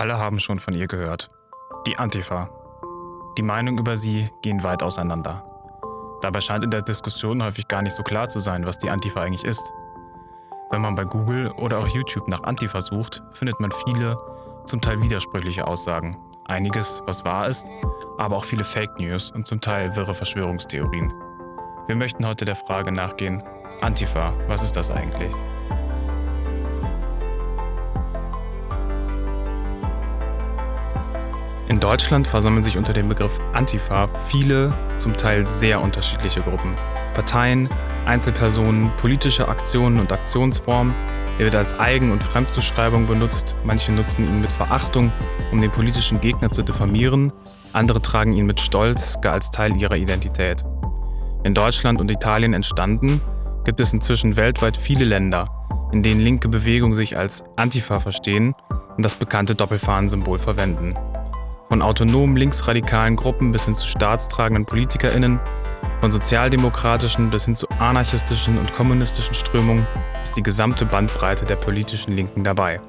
Alle haben schon von ihr gehört. Die Antifa. Die Meinungen über sie gehen weit auseinander. Dabei scheint in der Diskussion häufig gar nicht so klar zu sein, was die Antifa eigentlich ist. Wenn man bei Google oder auch YouTube nach Antifa sucht, findet man viele, zum Teil widersprüchliche Aussagen. Einiges, was wahr ist, aber auch viele Fake News und zum Teil wirre Verschwörungstheorien. Wir möchten heute der Frage nachgehen, Antifa, was ist das eigentlich? In Deutschland versammeln sich unter dem Begriff Antifa viele, zum Teil sehr unterschiedliche Gruppen. Parteien, Einzelpersonen, politische Aktionen und Aktionsformen. Er wird als Eigen- und Fremdzuschreibung benutzt. Manche nutzen ihn mit Verachtung, um den politischen Gegner zu diffamieren. Andere tragen ihn mit Stolz, gar als Teil ihrer Identität. In Deutschland und Italien entstanden, gibt es inzwischen weltweit viele Länder, in denen linke Bewegungen sich als Antifa verstehen und das bekannte Doppelfahnensymbol verwenden. Von autonomen linksradikalen Gruppen bis hin zu staatstragenden PolitikerInnen, von sozialdemokratischen bis hin zu anarchistischen und kommunistischen Strömungen ist die gesamte Bandbreite der politischen Linken dabei.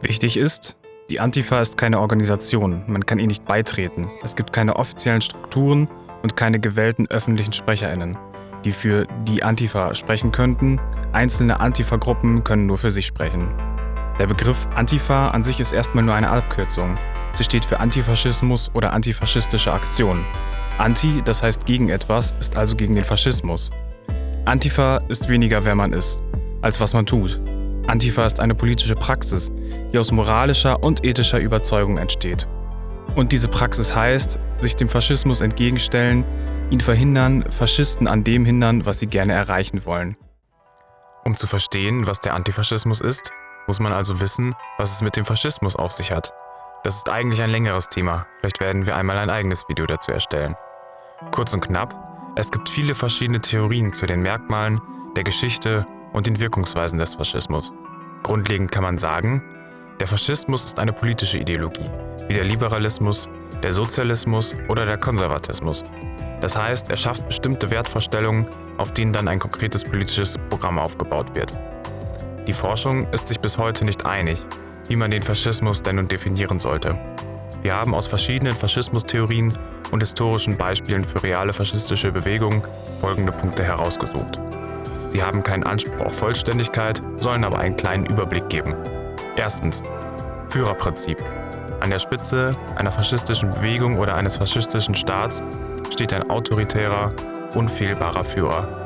Wichtig ist, die Antifa ist keine Organisation, man kann ihr nicht beitreten. Es gibt keine offiziellen Strukturen und keine gewählten öffentlichen SprecherInnen, die für die Antifa sprechen könnten. Einzelne Antifa-Gruppen können nur für sich sprechen. Der Begriff Antifa an sich ist erstmal nur eine Abkürzung. Sie steht für Antifaschismus oder antifaschistische Aktion. Anti, das heißt gegen etwas, ist also gegen den Faschismus. Antifa ist weniger, wer man ist, als was man tut. Antifa ist eine politische Praxis, die aus moralischer und ethischer Überzeugung entsteht. Und diese Praxis heißt, sich dem Faschismus entgegenstellen, ihn verhindern, Faschisten an dem hindern, was sie gerne erreichen wollen. Um zu verstehen, was der Antifaschismus ist, muss man also wissen, was es mit dem Faschismus auf sich hat. Das ist eigentlich ein längeres Thema, vielleicht werden wir einmal ein eigenes Video dazu erstellen. Kurz und knapp, es gibt viele verschiedene Theorien zu den Merkmalen, der Geschichte und den Wirkungsweisen des Faschismus. Grundlegend kann man sagen, der Faschismus ist eine politische Ideologie, wie der Liberalismus, der Sozialismus oder der Konservatismus. Das heißt, er schafft bestimmte Wertvorstellungen, auf denen dann ein konkretes politisches Programm aufgebaut wird. Die Forschung ist sich bis heute nicht einig, wie man den Faschismus denn nun definieren sollte. Wir haben aus verschiedenen Faschismustheorien und historischen Beispielen für reale faschistische Bewegungen folgende Punkte herausgesucht. Sie haben keinen Anspruch auf Vollständigkeit, sollen aber einen kleinen Überblick geben. Erstens. Führerprinzip. An der Spitze einer faschistischen Bewegung oder eines faschistischen Staats steht ein autoritärer, unfehlbarer Führer,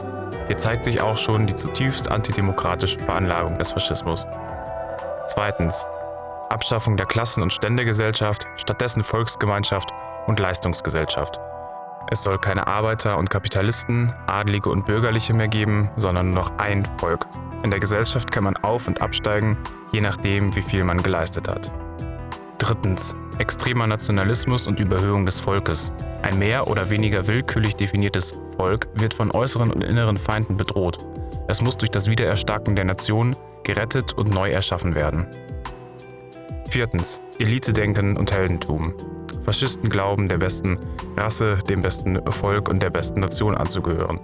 hier zeigt sich auch schon die zutiefst antidemokratische Veranlagung des Faschismus. Zweitens. Abschaffung der Klassen- und Ständegesellschaft, stattdessen Volksgemeinschaft und Leistungsgesellschaft. Es soll keine Arbeiter und Kapitalisten, Adlige und Bürgerliche mehr geben, sondern nur noch ein Volk. In der Gesellschaft kann man auf- und absteigen, je nachdem, wie viel man geleistet hat. Drittens. Extremer Nationalismus und Überhöhung des Volkes. Ein mehr oder weniger willkürlich definiertes Volk wird von äußeren und inneren Feinden bedroht. Es muss durch das Wiedererstarken der Nation gerettet und neu erschaffen werden. Viertens. Elitedenken und Heldentum. Faschisten glauben, der besten Rasse, dem besten Volk und der besten Nation anzugehören.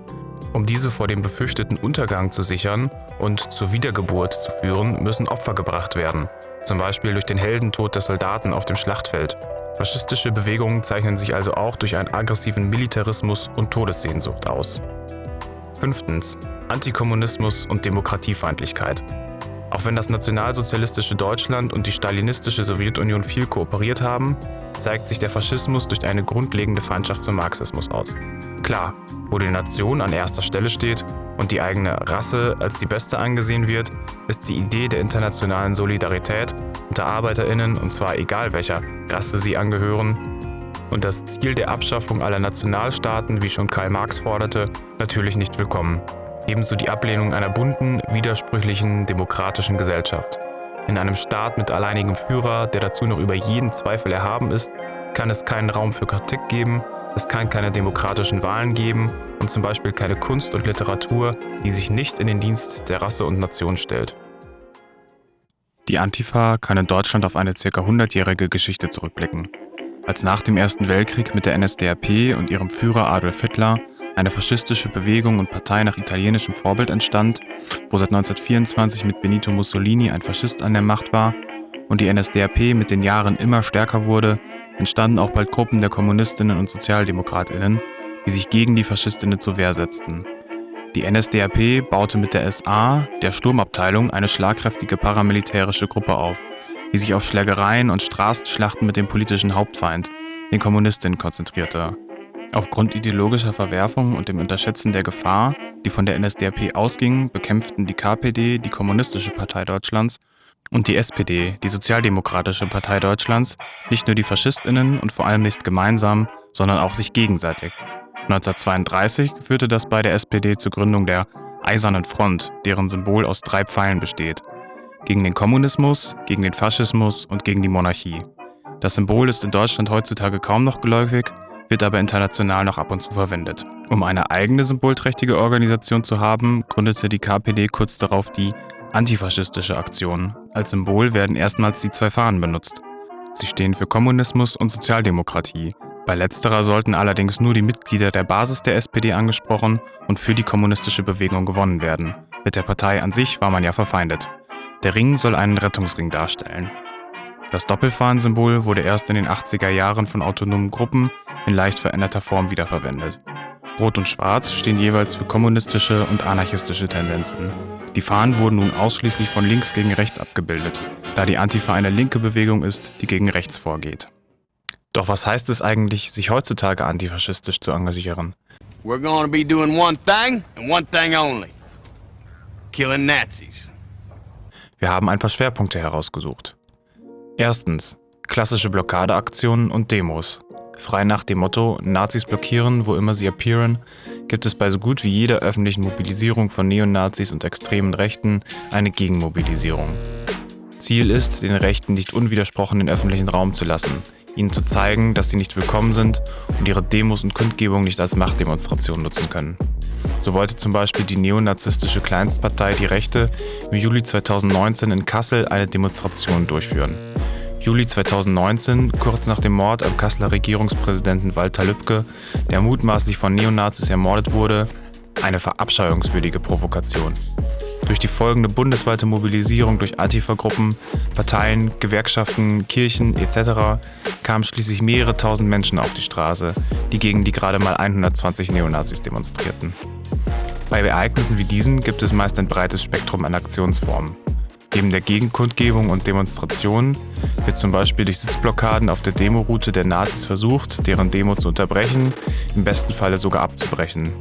Um diese vor dem befürchteten Untergang zu sichern und zur Wiedergeburt zu führen, müssen Opfer gebracht werden, zum Beispiel durch den Heldentod der Soldaten auf dem Schlachtfeld. Faschistische Bewegungen zeichnen sich also auch durch einen aggressiven Militarismus und Todessehnsucht aus. Fünftens. Antikommunismus und Demokratiefeindlichkeit. Auch wenn das nationalsozialistische Deutschland und die stalinistische Sowjetunion viel kooperiert haben, zeigt sich der Faschismus durch eine grundlegende Feindschaft zum Marxismus aus. Klar, wo die Nation an erster Stelle steht und die eigene Rasse als die beste angesehen wird, ist die Idee der internationalen Solidarität unter Arbeiterinnen, und zwar egal welcher Rasse sie angehören, und das Ziel der Abschaffung aller Nationalstaaten, wie schon Karl Marx forderte, natürlich nicht willkommen. Ebenso die Ablehnung einer bunten, widersprüchlichen, demokratischen Gesellschaft. In einem Staat mit alleinigem Führer, der dazu noch über jeden Zweifel erhaben ist, kann es keinen Raum für Kritik geben, es kann keine demokratischen Wahlen geben und zum Beispiel keine Kunst und Literatur, die sich nicht in den Dienst der Rasse und Nation stellt. Die Antifa kann in Deutschland auf eine ca. 100-jährige Geschichte zurückblicken. Als nach dem Ersten Weltkrieg mit der NSDAP und ihrem Führer Adolf Hitler eine faschistische Bewegung und Partei nach italienischem Vorbild entstand, wo seit 1924 mit Benito Mussolini ein Faschist an der Macht war, und die NSDAP mit den Jahren immer stärker wurde, entstanden auch bald Gruppen der Kommunistinnen und Sozialdemokratinnen, die sich gegen die Faschistinnen zur Wehr setzten. Die NSDAP baute mit der SA, der Sturmabteilung, eine schlagkräftige paramilitärische Gruppe auf, die sich auf Schlägereien und Straßenschlachten mit dem politischen Hauptfeind, den Kommunistinnen, konzentrierte. Aufgrund ideologischer Verwerfungen und dem Unterschätzen der Gefahr, die von der NSDAP ausging, bekämpften die KPD, die Kommunistische Partei Deutschlands, und die SPD, die Sozialdemokratische Partei Deutschlands, nicht nur die Faschistinnen und vor allem nicht gemeinsam, sondern auch sich gegenseitig. 1932 führte das bei der SPD zur Gründung der Eisernen Front, deren Symbol aus drei Pfeilen besteht. Gegen den Kommunismus, gegen den Faschismus und gegen die Monarchie. Das Symbol ist in Deutschland heutzutage kaum noch geläufig, wird aber international noch ab und zu verwendet. Um eine eigene symbolträchtige Organisation zu haben, gründete die KPD kurz darauf die Antifaschistische Aktion. Als Symbol werden erstmals die zwei Fahnen benutzt. Sie stehen für Kommunismus und Sozialdemokratie. Bei letzterer sollten allerdings nur die Mitglieder der Basis der SPD angesprochen und für die kommunistische Bewegung gewonnen werden. Mit der Partei an sich war man ja verfeindet. Der Ring soll einen Rettungsring darstellen. Das Doppelfahnensymbol wurde erst in den 80er Jahren von autonomen Gruppen in leicht veränderter Form wiederverwendet. Rot und Schwarz stehen jeweils für kommunistische und anarchistische Tendenzen. Die Fahnen wurden nun ausschließlich von links gegen rechts abgebildet, da die Antifa eine linke Bewegung ist, die gegen rechts vorgeht. Doch was heißt es eigentlich, sich heutzutage antifaschistisch zu engagieren? We're gonna be doing one thing and one thing only. Killing Nazis. Wir haben ein paar Schwerpunkte herausgesucht. Erstens, klassische Blockadeaktionen und Demos. Frei nach dem Motto Nazis blockieren, wo immer sie appearen, gibt es bei so gut wie jeder öffentlichen Mobilisierung von Neonazis und extremen Rechten eine Gegenmobilisierung. Ziel ist, den Rechten nicht unwidersprochen den öffentlichen Raum zu lassen, ihnen zu zeigen, dass sie nicht willkommen sind und ihre Demos und Kundgebungen nicht als Machtdemonstration nutzen können. So wollte zum Beispiel die neonazistische Kleinstpartei Die Rechte im Juli 2019 in Kassel eine Demonstration durchführen. Juli 2019, kurz nach dem Mord am Kasseler Regierungspräsidenten Walter Lübcke, der mutmaßlich von Neonazis ermordet wurde, eine verabscheuungswürdige Provokation. Durch die folgende bundesweite Mobilisierung durch Antifa-Gruppen, Parteien, Gewerkschaften, Kirchen etc. kamen schließlich mehrere tausend Menschen auf die Straße, die gegen die gerade mal 120 Neonazis demonstrierten. Bei Ereignissen wie diesen gibt es meist ein breites Spektrum an Aktionsformen. Neben der Gegenkundgebung und Demonstrationen wird zum Beispiel durch Sitzblockaden auf der Demoroute der Nazis versucht, deren Demo zu unterbrechen, im besten Falle sogar abzubrechen.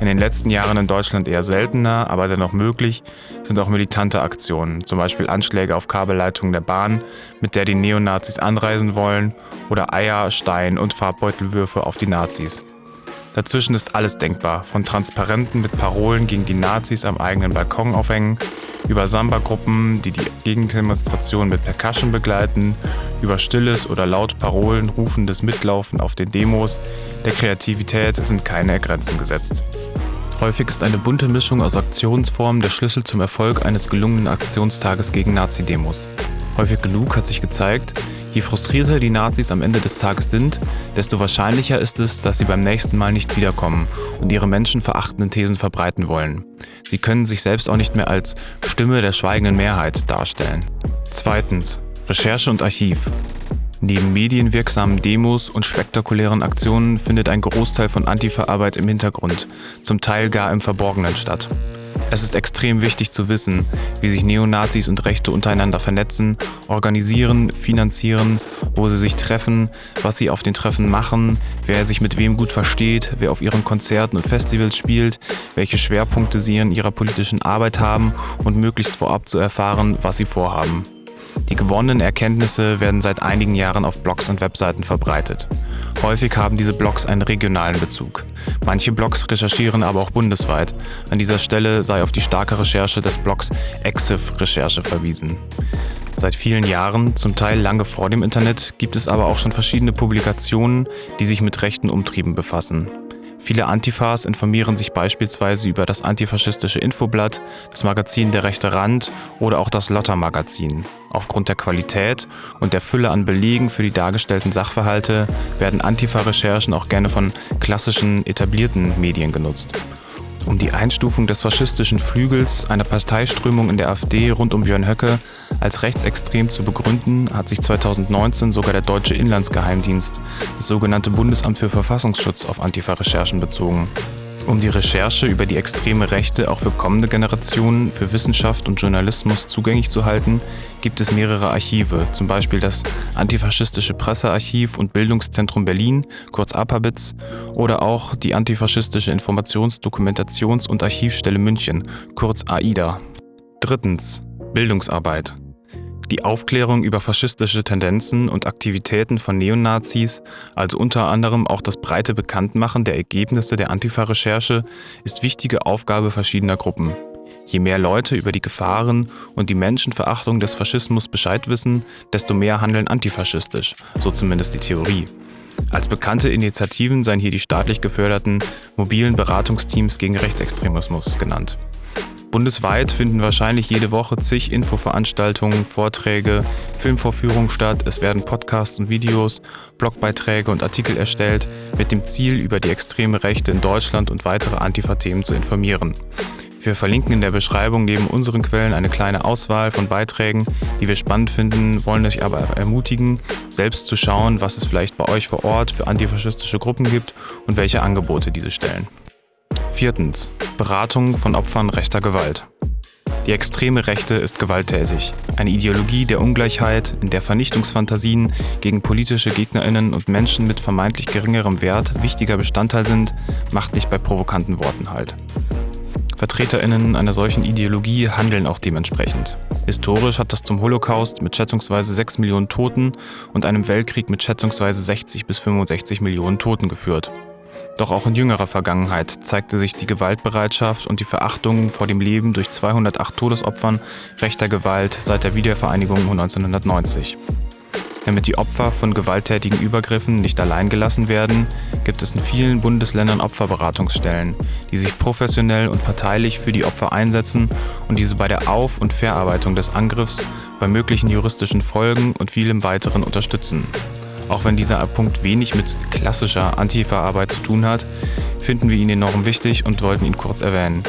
In den letzten Jahren in Deutschland eher seltener, aber dennoch möglich, sind auch militante Aktionen, zum Beispiel Anschläge auf Kabelleitungen der Bahn, mit der die Neonazis anreisen wollen, oder Eier, Stein und Farbbeutelwürfe auf die Nazis. Dazwischen ist alles denkbar, von Transparenten mit Parolen gegen die Nazis am eigenen Balkon aufhängen, über Samba-Gruppen, die die Gegendemonstration mit Percussion begleiten, über stilles oder laut Parolen rufendes Mitlaufen auf den Demos. Der Kreativität sind keine Grenzen gesetzt. Häufig ist eine bunte Mischung aus Aktionsformen der Schlüssel zum Erfolg eines gelungenen Aktionstages gegen Nazi-Demos. Häufig genug hat sich gezeigt, Je frustrierter die Nazis am Ende des Tages sind, desto wahrscheinlicher ist es, dass sie beim nächsten Mal nicht wiederkommen und ihre menschenverachtenden Thesen verbreiten wollen. Sie können sich selbst auch nicht mehr als Stimme der schweigenden Mehrheit darstellen. Zweitens. Recherche und Archiv. Neben medienwirksamen Demos und spektakulären Aktionen findet ein Großteil von Antifa-Arbeit im Hintergrund, zum Teil gar im Verborgenen statt. Es ist extrem wichtig zu wissen, wie sich Neonazis und Rechte untereinander vernetzen, organisieren, finanzieren, wo sie sich treffen, was sie auf den Treffen machen, wer sich mit wem gut versteht, wer auf ihren Konzerten und Festivals spielt, welche Schwerpunkte sie in ihrer politischen Arbeit haben und möglichst vorab zu erfahren, was sie vorhaben. Die gewonnenen Erkenntnisse werden seit einigen Jahren auf Blogs und Webseiten verbreitet. Häufig haben diese Blogs einen regionalen Bezug. Manche Blogs recherchieren aber auch bundesweit. An dieser Stelle sei auf die starke Recherche des Blogs Exif Recherche verwiesen. Seit vielen Jahren, zum Teil lange vor dem Internet, gibt es aber auch schon verschiedene Publikationen, die sich mit rechten Umtrieben befassen. Viele Antifas informieren sich beispielsweise über das antifaschistische Infoblatt, das Magazin Der rechte Rand oder auch das Lotter-Magazin. Aufgrund der Qualität und der Fülle an Belegen für die dargestellten Sachverhalte werden Antifa-Recherchen auch gerne von klassischen, etablierten Medien genutzt. Um die Einstufung des faschistischen Flügels einer Parteiströmung in der AfD rund um Björn Höcke als rechtsextrem zu begründen, hat sich 2019 sogar der deutsche Inlandsgeheimdienst, das sogenannte Bundesamt für Verfassungsschutz, auf Antifa-Recherchen bezogen. Um die Recherche über die extreme Rechte auch für kommende Generationen, für Wissenschaft und Journalismus zugänglich zu halten, gibt es mehrere Archive, zum Beispiel das Antifaschistische Pressearchiv und Bildungszentrum Berlin, kurz APABITS, oder auch die Antifaschistische Informations-, Dokumentations- und Archivstelle München, kurz AIDA. Drittens. Bildungsarbeit. Die Aufklärung über faschistische Tendenzen und Aktivitäten von Neonazis, also unter anderem auch das breite Bekanntmachen der Ergebnisse der Antifa-Recherche, ist wichtige Aufgabe verschiedener Gruppen. Je mehr Leute über die Gefahren und die Menschenverachtung des Faschismus Bescheid wissen, desto mehr handeln antifaschistisch, so zumindest die Theorie. Als bekannte Initiativen seien hier die staatlich geförderten mobilen Beratungsteams gegen Rechtsextremismus genannt. Bundesweit finden wahrscheinlich jede Woche zig Infoveranstaltungen, Vorträge, Filmvorführungen statt. Es werden Podcasts und Videos, Blogbeiträge und Artikel erstellt, mit dem Ziel, über die extreme Rechte in Deutschland und weitere Antifa-Themen zu informieren. Wir verlinken in der Beschreibung neben unseren Quellen eine kleine Auswahl von Beiträgen, die wir spannend finden, wollen euch aber ermutigen, selbst zu schauen, was es vielleicht bei euch vor Ort für antifaschistische Gruppen gibt und welche Angebote diese stellen. Viertens. Beratung von Opfern rechter Gewalt. Die extreme Rechte ist gewalttätig. Eine Ideologie der Ungleichheit, in der Vernichtungsfantasien gegen politische Gegnerinnen und Menschen mit vermeintlich geringerem Wert wichtiger Bestandteil sind, macht nicht bei provokanten Worten halt. Vertreterinnen einer solchen Ideologie handeln auch dementsprechend. Historisch hat das zum Holocaust mit schätzungsweise 6 Millionen Toten und einem Weltkrieg mit schätzungsweise 60 bis 65 Millionen Toten geführt. Doch auch in jüngerer Vergangenheit zeigte sich die Gewaltbereitschaft und die Verachtung vor dem Leben durch 208 Todesopfern rechter Gewalt seit der Wiedervereinigung 1990. Damit die Opfer von gewalttätigen Übergriffen nicht allein gelassen werden, gibt es in vielen Bundesländern Opferberatungsstellen, die sich professionell und parteilich für die Opfer einsetzen und diese bei der Auf- und Verarbeitung des Angriffs, bei möglichen juristischen Folgen und vielem weiteren unterstützen. Auch wenn dieser Punkt wenig mit klassischer Antifa-Arbeit zu tun hat, finden wir ihn enorm wichtig und wollten ihn kurz erwähnen.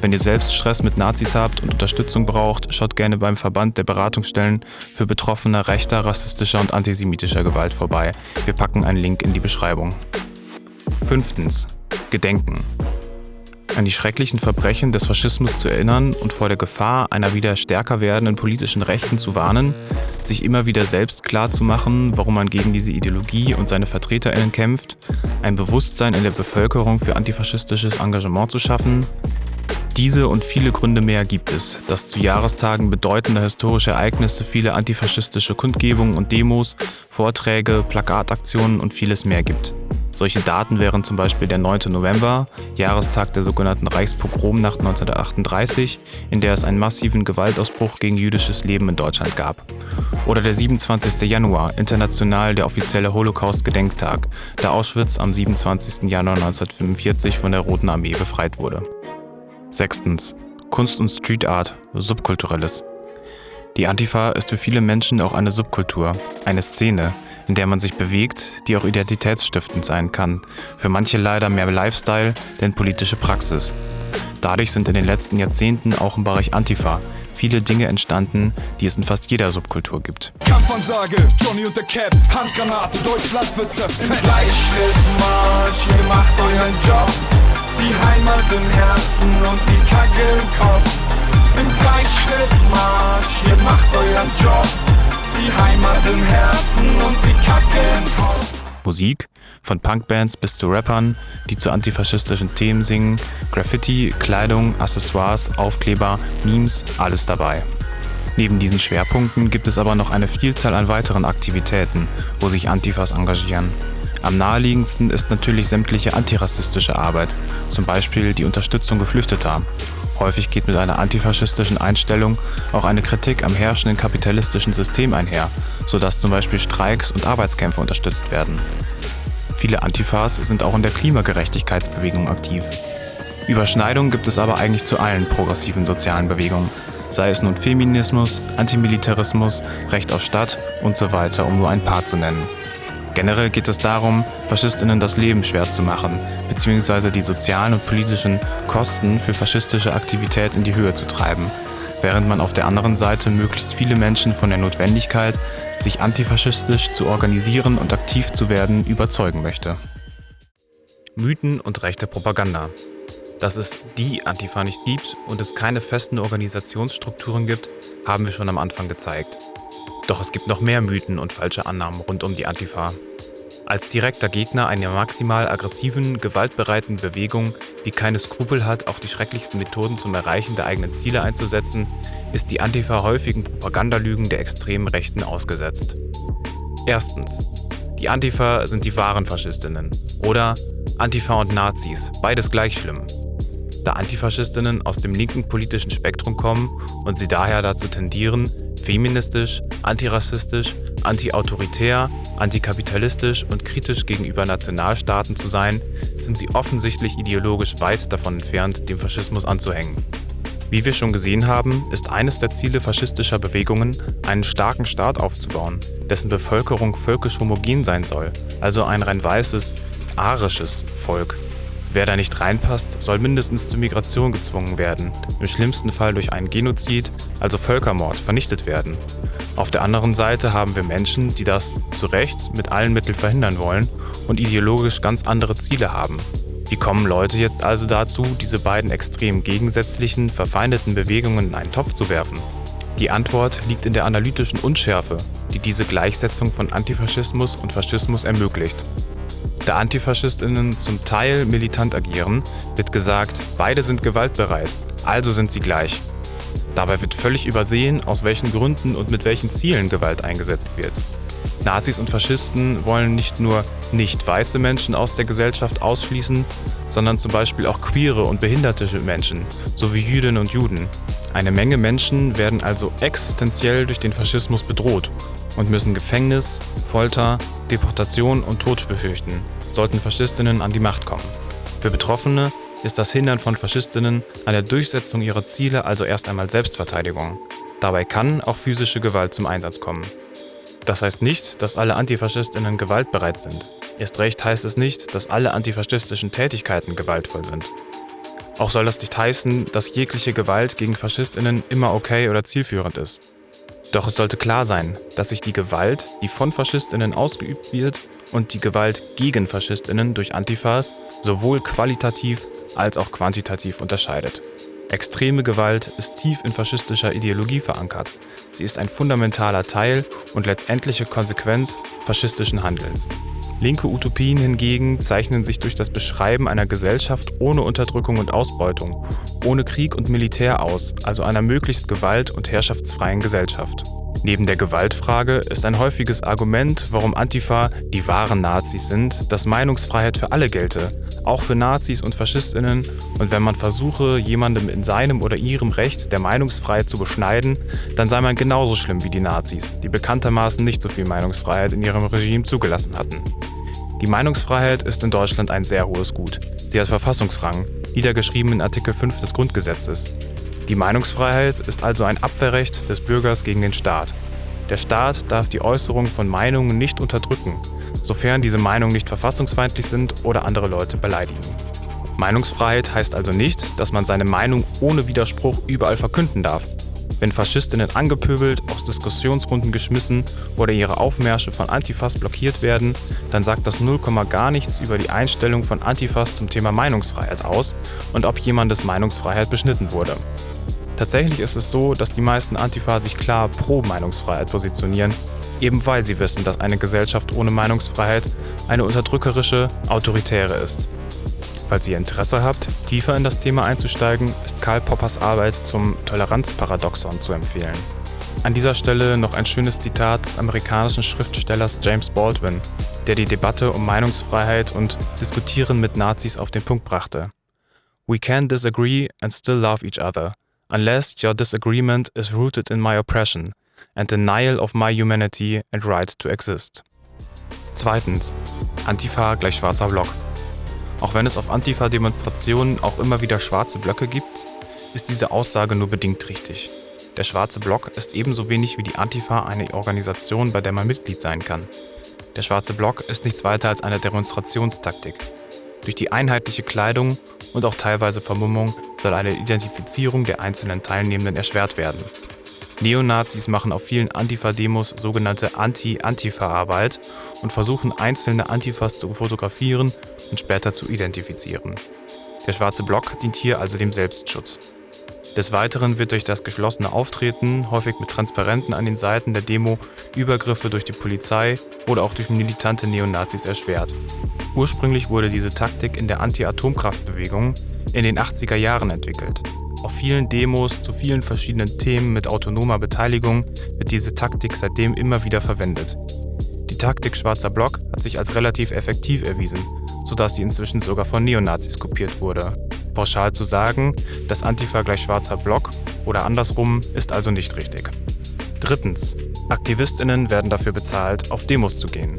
Wenn ihr selbst Stress mit Nazis habt und Unterstützung braucht, schaut gerne beim Verband der Beratungsstellen für Betroffene rechter, rassistischer und antisemitischer Gewalt vorbei. Wir packen einen Link in die Beschreibung. Fünftens. Gedenken an die schrecklichen Verbrechen des Faschismus zu erinnern und vor der Gefahr einer wieder stärker werdenden politischen Rechten zu warnen, sich immer wieder selbst klarzumachen, warum man gegen diese Ideologie und seine VertreterInnen kämpft, ein Bewusstsein in der Bevölkerung für antifaschistisches Engagement zu schaffen. Diese und viele Gründe mehr gibt es, dass zu Jahrestagen bedeutender historische Ereignisse viele antifaschistische Kundgebungen und Demos, Vorträge, Plakataktionen und vieles mehr gibt. Solche Daten wären zum Beispiel der 9. November, Jahrestag der sogenannten Reichspogromnacht 1938, in der es einen massiven Gewaltausbruch gegen jüdisches Leben in Deutschland gab. Oder der 27. Januar, international der offizielle Holocaust-Gedenktag, da Auschwitz am 27. Januar 1945 von der Roten Armee befreit wurde. Sechstens. Kunst und Street Art, Subkulturelles. Die Antifa ist für viele Menschen auch eine Subkultur, eine Szene, in der man sich bewegt, die auch identitätsstiftend sein kann. Für manche leider mehr Lifestyle denn politische Praxis. Dadurch sind in den letzten Jahrzehnten auch im Bereich Antifa viele Dinge entstanden, die es in fast jeder Subkultur gibt. Kampfansage, Johnny und der Cap, Handgranate, Deutschland wird zerfetzt. Gleichschrittmarsch, ihr macht euren Job. Die Heimat im Herzen und die Kacke im Kopf. Im Gleichschrittmarsch, ihr macht euren Job die Heimat im Herzen und Musik, von Punkbands bis zu Rappern, die zu antifaschistischen Themen singen, Graffiti, Kleidung, Accessoires, Aufkleber, Memes, alles dabei. Neben diesen Schwerpunkten gibt es aber noch eine Vielzahl an weiteren Aktivitäten, wo sich Antifas engagieren. Am naheliegendsten ist natürlich sämtliche antirassistische Arbeit, zum Beispiel die Unterstützung Geflüchteter Häufig geht mit einer antifaschistischen Einstellung auch eine Kritik am herrschenden kapitalistischen System einher, sodass zum Beispiel Streiks und Arbeitskämpfe unterstützt werden. Viele Antifas sind auch in der Klimagerechtigkeitsbewegung aktiv. Überschneidungen gibt es aber eigentlich zu allen progressiven sozialen Bewegungen, sei es nun Feminismus, Antimilitarismus, Recht auf Stadt und so weiter, um nur ein paar zu nennen. Generell geht es darum, Faschistinnen das Leben schwer zu machen, beziehungsweise die sozialen und politischen Kosten für faschistische Aktivität in die Höhe zu treiben, während man auf der anderen Seite möglichst viele Menschen von der Notwendigkeit, sich antifaschistisch zu organisieren und aktiv zu werden, überzeugen möchte. Mythen und rechte Propaganda. Dass es die Antifa nicht gibt und es keine festen Organisationsstrukturen gibt, haben wir schon am Anfang gezeigt. Doch es gibt noch mehr Mythen und falsche Annahmen rund um die Antifa. Als direkter Gegner einer maximal aggressiven, gewaltbereiten Bewegung, die keine Skrupel hat, auch die schrecklichsten Methoden zum Erreichen der eigenen Ziele einzusetzen, ist die Antifa häufigen Propagandalügen der extremen Rechten ausgesetzt. Erstens. Die Antifa sind die wahren Faschistinnen. Oder Antifa und Nazis, beides gleich schlimm. Da Antifaschistinnen aus dem linken politischen Spektrum kommen und sie daher dazu tendieren, feministisch, antirassistisch, antiautoritär, antikapitalistisch und kritisch gegenüber Nationalstaaten zu sein, sind sie offensichtlich ideologisch weit davon entfernt, dem Faschismus anzuhängen. Wie wir schon gesehen haben, ist eines der Ziele faschistischer Bewegungen, einen starken Staat aufzubauen, dessen Bevölkerung völkisch homogen sein soll, also ein rein weißes, arisches Volk. Wer da nicht reinpasst, soll mindestens zur Migration gezwungen werden, im schlimmsten Fall durch einen Genozid, also Völkermord, vernichtet werden. Auf der anderen Seite haben wir Menschen, die das zu Recht mit allen Mitteln verhindern wollen und ideologisch ganz andere Ziele haben. Wie kommen Leute jetzt also dazu, diese beiden extrem gegensätzlichen, verfeindeten Bewegungen in einen Topf zu werfen? Die Antwort liegt in der analytischen Unschärfe, die diese Gleichsetzung von Antifaschismus und Faschismus ermöglicht. Da Antifaschistinnen zum Teil militant agieren, wird gesagt, beide sind gewaltbereit, also sind sie gleich. Dabei wird völlig übersehen, aus welchen Gründen und mit welchen Zielen Gewalt eingesetzt wird. Nazis und Faschisten wollen nicht nur nicht weiße Menschen aus der Gesellschaft ausschließen, sondern zum Beispiel auch queere und behinderte Menschen, sowie Jüdinnen und Juden. Eine Menge Menschen werden also existenziell durch den Faschismus bedroht und müssen Gefängnis, Folter, Deportation und Tod befürchten, sollten Faschistinnen an die Macht kommen. Für Betroffene ist das Hindern von Faschistinnen an der Durchsetzung ihrer Ziele also erst einmal Selbstverteidigung. Dabei kann auch physische Gewalt zum Einsatz kommen. Das heißt nicht, dass alle Antifaschistinnen gewaltbereit sind. Erst recht heißt es nicht, dass alle antifaschistischen Tätigkeiten gewaltvoll sind. Auch soll das nicht heißen, dass jegliche Gewalt gegen Faschistinnen immer okay oder zielführend ist. Doch es sollte klar sein, dass sich die Gewalt, die von Faschistinnen ausgeübt wird, und die Gewalt gegen Faschistinnen durch Antifas sowohl qualitativ als auch quantitativ unterscheidet. Extreme Gewalt ist tief in faschistischer Ideologie verankert. Sie ist ein fundamentaler Teil und letztendliche Konsequenz faschistischen Handelns. Linke Utopien hingegen zeichnen sich durch das Beschreiben einer Gesellschaft ohne Unterdrückung und Ausbeutung, ohne Krieg und Militär aus, also einer möglichst gewalt- und herrschaftsfreien Gesellschaft. Neben der Gewaltfrage ist ein häufiges Argument, warum Antifa die wahren Nazis sind, dass Meinungsfreiheit für alle gelte, auch für Nazis und Faschistinnen, und wenn man versuche, jemandem in seinem oder ihrem Recht der Meinungsfreiheit zu beschneiden, dann sei man genauso schlimm wie die Nazis, die bekanntermaßen nicht so viel Meinungsfreiheit in ihrem Regime zugelassen hatten. Die Meinungsfreiheit ist in Deutschland ein sehr hohes Gut. Sie hat Verfassungsrang, niedergeschrieben in Artikel 5 des Grundgesetzes. Die Meinungsfreiheit ist also ein Abwehrrecht des Bürgers gegen den Staat. Der Staat darf die Äußerung von Meinungen nicht unterdrücken, sofern diese Meinungen nicht verfassungsfeindlich sind oder andere Leute beleidigen. Meinungsfreiheit heißt also nicht, dass man seine Meinung ohne Widerspruch überall verkünden darf. Wenn Faschistinnen angepöbelt, aus Diskussionsrunden geschmissen oder ihre Aufmärsche von Antifas blockiert werden, dann sagt das 0, gar nichts über die Einstellung von Antifas zum Thema Meinungsfreiheit aus und ob jemandes Meinungsfreiheit beschnitten wurde. Tatsächlich ist es so, dass die meisten Antifa sich klar pro Meinungsfreiheit positionieren, eben weil sie wissen, dass eine Gesellschaft ohne Meinungsfreiheit eine unterdrückerische, autoritäre ist. Falls ihr Interesse habt, tiefer in das Thema einzusteigen, ist Karl Poppers Arbeit zum Toleranzparadoxon zu empfehlen. An dieser Stelle noch ein schönes Zitat des amerikanischen Schriftstellers James Baldwin, der die Debatte um Meinungsfreiheit und Diskutieren mit Nazis auf den Punkt brachte. We can disagree and still love each other unless your disagreement is rooted in my oppression and denial of my humanity and right to exist. Zweitens. Antifa gleich schwarzer Block. Auch wenn es auf Antifa-Demonstrationen auch immer wieder schwarze Blöcke gibt, ist diese Aussage nur bedingt richtig. Der schwarze Block ist ebenso wenig wie die Antifa eine Organisation, bei der man Mitglied sein kann. Der schwarze Block ist nichts weiter als eine Demonstrationstaktik. Durch die einheitliche Kleidung und auch teilweise Vermummung soll eine Identifizierung der einzelnen Teilnehmenden erschwert werden. Neonazis machen auf vielen Antifa-Demos sogenannte Anti-Antifa-Arbeit und versuchen einzelne Antifas zu fotografieren und später zu identifizieren. Der schwarze Block dient hier also dem Selbstschutz. Des Weiteren wird durch das geschlossene Auftreten, häufig mit Transparenten an den Seiten der Demo, Übergriffe durch die Polizei oder auch durch militante Neonazis erschwert. Ursprünglich wurde diese Taktik in der Anti-Atomkraftbewegung in den 80er Jahren entwickelt. Auf vielen Demos zu vielen verschiedenen Themen mit autonomer Beteiligung wird diese Taktik seitdem immer wieder verwendet. Die Taktik Schwarzer Block hat sich als relativ effektiv erwiesen, sodass sie inzwischen sogar von Neonazis kopiert wurde. Pauschal zu sagen, dass Antifa gleich schwarzer Block oder andersrum ist also nicht richtig. Drittens. AktivistInnen werden dafür bezahlt, auf Demos zu gehen.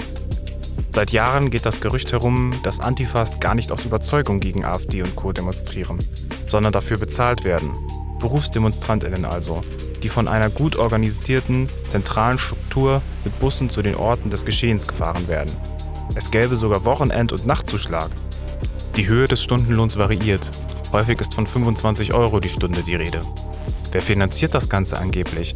Seit Jahren geht das Gerücht herum, dass Antifas gar nicht aus Überzeugung gegen AfD und Co. demonstrieren, sondern dafür bezahlt werden. BerufsdemonstrantInnen also, die von einer gut organisierten, zentralen Struktur mit Bussen zu den Orten des Geschehens gefahren werden. Es gäbe sogar Wochenend- und Nachtzuschlag. Die Höhe des Stundenlohns variiert. Häufig ist von 25 Euro die Stunde die Rede. Wer finanziert das Ganze angeblich?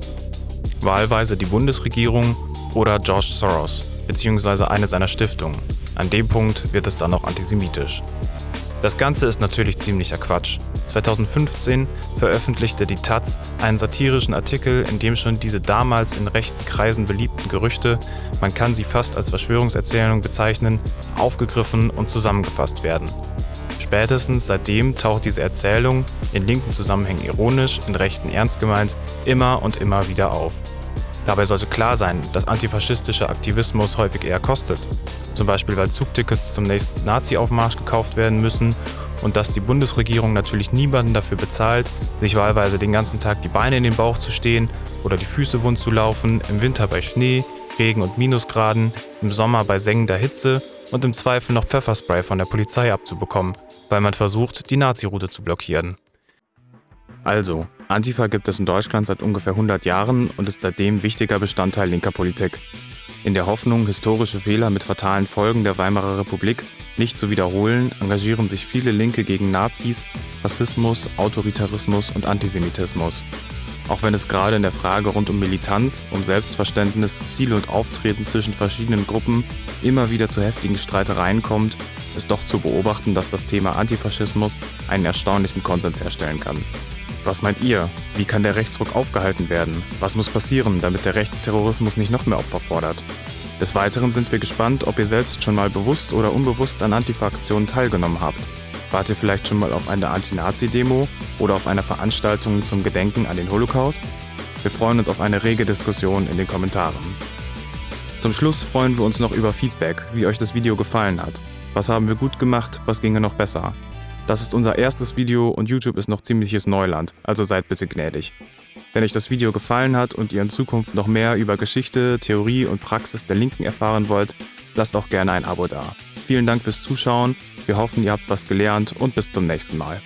Wahlweise die Bundesregierung oder George Soros bzw. eine seiner Stiftungen. An dem Punkt wird es dann auch antisemitisch. Das Ganze ist natürlich ziemlicher Quatsch. 2015 veröffentlichte die Taz einen satirischen Artikel, in dem schon diese damals in rechten Kreisen beliebten Gerüchte, man kann sie fast als Verschwörungserzählung bezeichnen, aufgegriffen und zusammengefasst werden. Spätestens seitdem taucht diese Erzählung, in linken Zusammenhängen ironisch, in rechten ernst gemeint, immer und immer wieder auf. Dabei sollte klar sein, dass antifaschistischer Aktivismus häufig eher kostet, zum Beispiel weil Zugtickets zum nächsten Nazi-Aufmarsch gekauft werden müssen und dass die Bundesregierung natürlich niemanden dafür bezahlt, sich wahlweise den ganzen Tag die Beine in den Bauch zu stehen oder die Füße wund zu laufen, im Winter bei Schnee, Regen und Minusgraden, im Sommer bei sengender Hitze und im Zweifel noch Pfefferspray von der Polizei abzubekommen, weil man versucht, die Nazi-Route zu blockieren. Also, Antifa gibt es in Deutschland seit ungefähr 100 Jahren und ist seitdem wichtiger Bestandteil linker Politik. In der Hoffnung, historische Fehler mit fatalen Folgen der Weimarer Republik nicht zu wiederholen, engagieren sich viele Linke gegen Nazis, Rassismus, Autoritarismus und Antisemitismus. Auch wenn es gerade in der Frage rund um Militanz, um Selbstverständnis, Ziel und Auftreten zwischen verschiedenen Gruppen immer wieder zu heftigen Streitereien kommt, ist doch zu beobachten, dass das Thema Antifaschismus einen erstaunlichen Konsens herstellen kann. Was meint ihr? Wie kann der Rechtsruck aufgehalten werden? Was muss passieren, damit der Rechtsterrorismus nicht noch mehr Opfer fordert? Des Weiteren sind wir gespannt, ob ihr selbst schon mal bewusst oder unbewusst an Antifa-Aktionen teilgenommen habt. Wart ihr vielleicht schon mal auf einer Anti-Nazi-Demo oder auf einer Veranstaltung zum Gedenken an den Holocaust? Wir freuen uns auf eine rege Diskussion in den Kommentaren. Zum Schluss freuen wir uns noch über Feedback, wie euch das Video gefallen hat. Was haben wir gut gemacht, was ginge noch besser? Das ist unser erstes Video und YouTube ist noch ziemliches Neuland, also seid bitte gnädig. Wenn euch das Video gefallen hat und ihr in Zukunft noch mehr über Geschichte, Theorie und Praxis der Linken erfahren wollt, lasst auch gerne ein Abo da. Vielen Dank fürs Zuschauen, wir hoffen, ihr habt was gelernt und bis zum nächsten Mal.